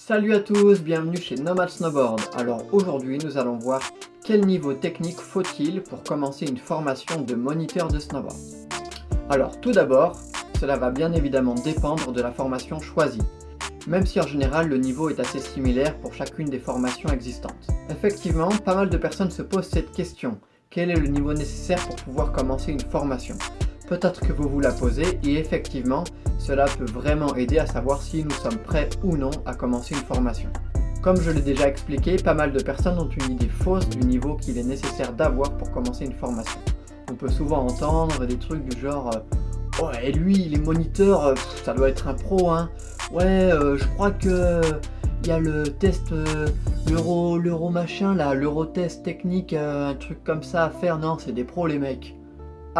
Salut à tous, bienvenue chez Nomad Snowboard. Alors aujourd'hui nous allons voir quel niveau technique faut-il pour commencer une formation de moniteur de snowboard. Alors tout d'abord, cela va bien évidemment dépendre de la formation choisie, même si en général le niveau est assez similaire pour chacune des formations existantes. Effectivement, pas mal de personnes se posent cette question, quel est le niveau nécessaire pour pouvoir commencer une formation? Peut-être que vous vous la posez et effectivement, cela peut vraiment aider à savoir si nous sommes prêts ou non à commencer une formation. Comme je l'ai déjà expliqué, pas mal de personnes ont une idée fausse du niveau qu'il est nécessaire d'avoir pour commencer une formation. On peut souvent entendre des trucs du genre euh, Ouais, lui, il est moniteur, euh, ça doit être un pro, hein. Ouais, euh, je crois que il y a le test, l'euro, l'euro machin l'euro test technique, un truc comme ça à faire. Non, c'est des pros les mecs.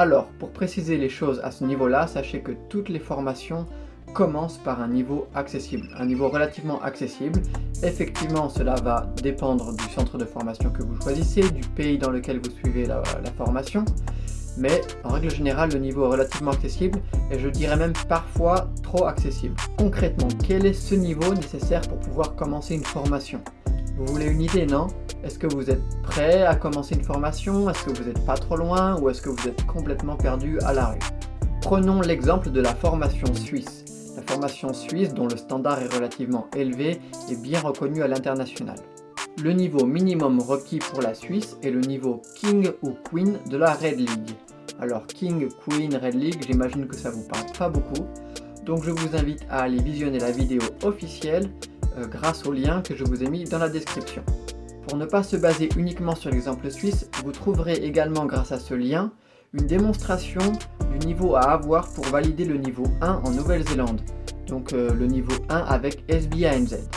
Alors, pour préciser les choses à ce niveau-là, sachez que toutes les formations commencent par un niveau accessible, un niveau relativement accessible. Effectivement, cela va dépendre du centre de formation que vous choisissez, du pays dans lequel vous suivez la, formation, mais en règle générale, le niveau est relativement accessible et je dirais même parfois trop accessible. Concrètement, quel est ce niveau nécessaire pour pouvoir commencer une formation? Vous voulez une idée, non? Est-ce que vous êtes prêt à commencer une formation? Est-ce que vous n'êtes pas trop loin? Ou est-ce que vous êtes complètement perdu à la rue? Prenons l'exemple de la formation suisse. La formation suisse, dont le standard est relativement élevé, est bien reconnu à l'international. Le niveau minimum requis pour la Suisse est le niveau King ou Queen de la Red League. Alors King, Queen, Red League, j'imagine que ça vous parle pas beaucoup. Donc je vous invite à aller visionner la vidéo officielle grâce au lien que je vous ai mis dans la description. Pour ne pas se baser uniquement sur l'exemple suisse, vous trouverez également grâce à ce lien une démonstration du niveau à avoir pour valider le niveau 1 en Nouvelle-Zélande, donc euh, le niveau 1 avec SBANZ.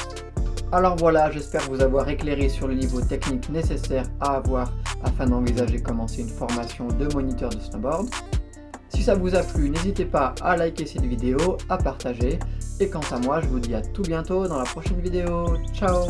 Alors voilà, j'espère vous avoir éclairé sur le niveau technique nécessaire à avoir afin d'envisager commencer une formation de moniteur de snowboard. Si ça vous a plu, n'hésitez pas à liker cette vidéo, à partager, et quant à moi, je vous dis à tout bientôt dans la prochaine vidéo. Ciao